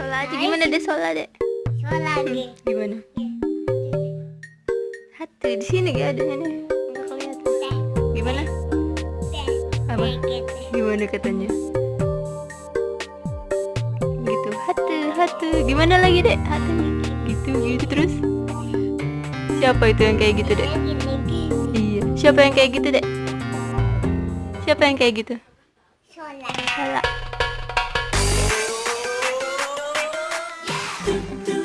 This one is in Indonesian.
aja gimana deh sola deh? Soal lagi. gimana? Hati di sini gak ada nih kelihatan. Gimana? Apa? Gimana katanya? Gitu. Hati hati. Gimana lagi dek? Hati. Gitu gitu. Terus? Siapa itu yang kayak gitu dek? Iya. Siapa yang kayak gitu dek? Siapa yang kayak gitu do, do.